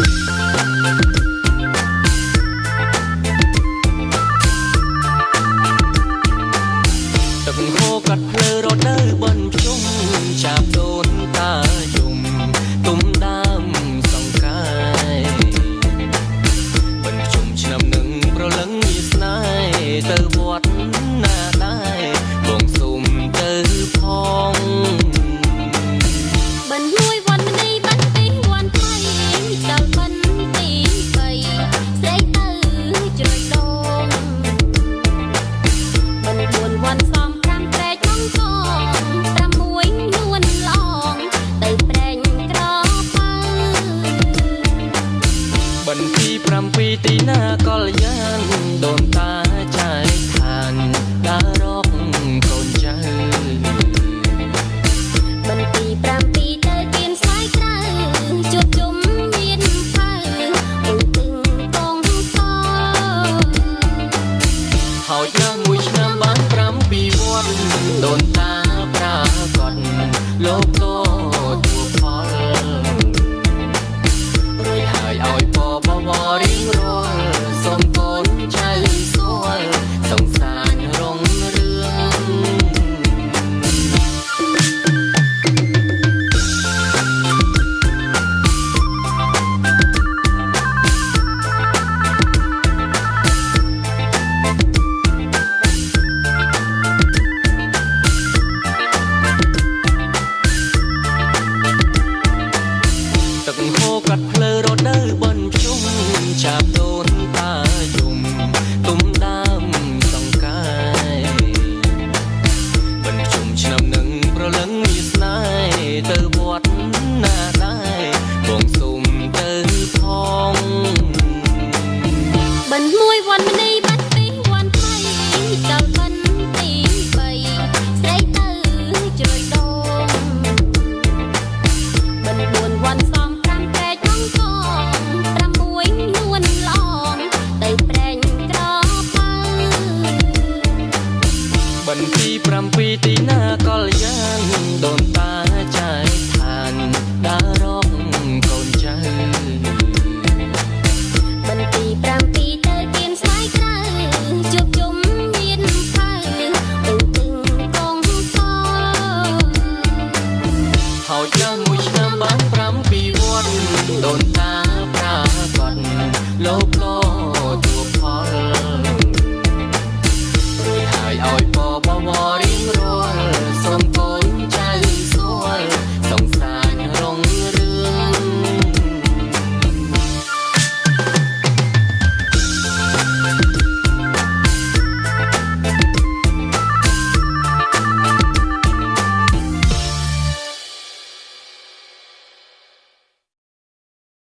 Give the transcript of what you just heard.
ទឹកហូរកាត់ភ្លើរដូវបន់ជុំចាប់ដូនតាយំទុំដើមសង្កាយបន់ជុំឆ្នាំនឹងប្រលឹងមានស្នេហ៍ទៅវត្តណា បន្ទី7ទីណាកលយានដូនតាចែកឋានដើររកកូនចៅបិណ្ឌទី7ទៅគៀនស្វាយក្រៅជួបជុំមានផៅអ៊ុយទឹងកងកហើយណាមួយឆ្នាំបាន7ពីវត្តដូនតាប្រាកដលោក ទឹកហូរកាត់ភ្លើរដូវបន់ជុំចាប់ដូនតាយំទុំដើមសង្កាយបន់ជុំឆ្នាំនឹងប្រលឹងមានស្នេហ៍ទៅវត្តណា បន្ទី7ទីណាកលយានដូនតា